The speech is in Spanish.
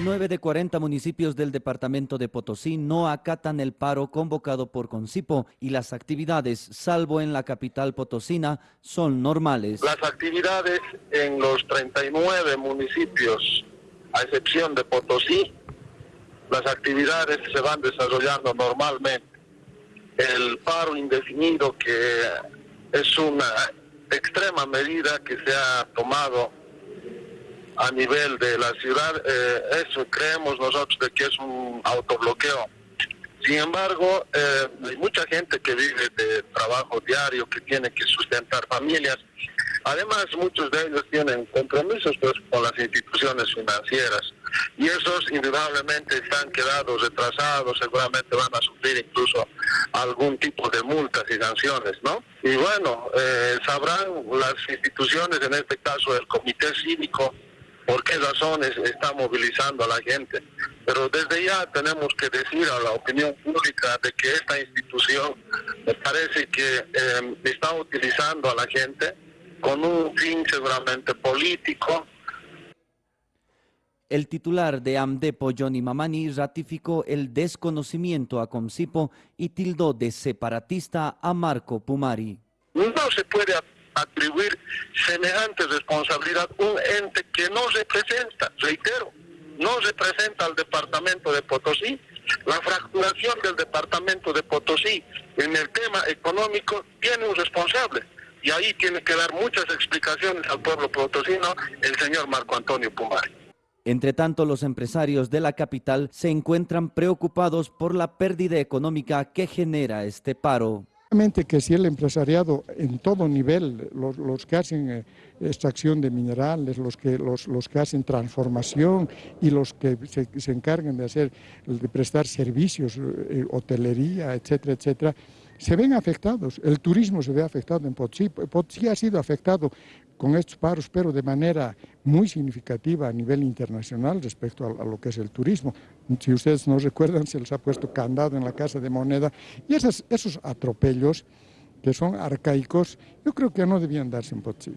39 de 40 municipios del departamento de Potosí no acatan el paro convocado por Concipo y las actividades, salvo en la capital potosina, son normales. Las actividades en los 39 municipios, a excepción de Potosí, las actividades se van desarrollando normalmente. El paro indefinido, que es una extrema medida que se ha tomado a nivel de la ciudad, eh, eso creemos nosotros de que es un autobloqueo. Sin embargo, eh, hay mucha gente que vive de trabajo diario, que tiene que sustentar familias. Además, muchos de ellos tienen compromisos pues, con las instituciones financieras y esos indudablemente están quedados retrasados, seguramente van a sufrir incluso algún tipo de multas y sanciones, ¿no? Y bueno, eh, sabrán las instituciones, en este caso el Comité Cívico, por qué razones está movilizando a la gente. Pero desde ya tenemos que decir a la opinión pública de que esta institución me parece que eh, está utilizando a la gente con un fin seguramente político. El titular de AMDEPO, Johnny Mamani, ratificó el desconocimiento a Comsipo y tildó de separatista a Marco Pumari. No se puede atribuir semejante responsabilidad a un ente que no representa, reitero, no representa al departamento de Potosí. La fracturación del departamento de Potosí en el tema económico tiene un responsable y ahí tiene que dar muchas explicaciones al pueblo potosino el señor Marco Antonio Pumari. Entre tanto, los empresarios de la capital se encuentran preocupados por la pérdida económica que genera este paro que si el empresariado en todo nivel, los, que hacen eh, extracción de minerales, los que, los, que hacen transformación y los que se, se encargan de, hacer, de prestar servicios, eh, hotelería, etcétera, etcétera, se ven afectados. El turismo se ve afectado en Potosí. Potosí ha sido afectado con estos paros, pero de manera muy significativa a nivel internacional respecto a, lo que es el turismo. Si ustedes no recuerdan, se les ha puesto candado en la Casa de Moneda y esos atropellos que son arcaicos, yo creo que no debían darse en Potosí.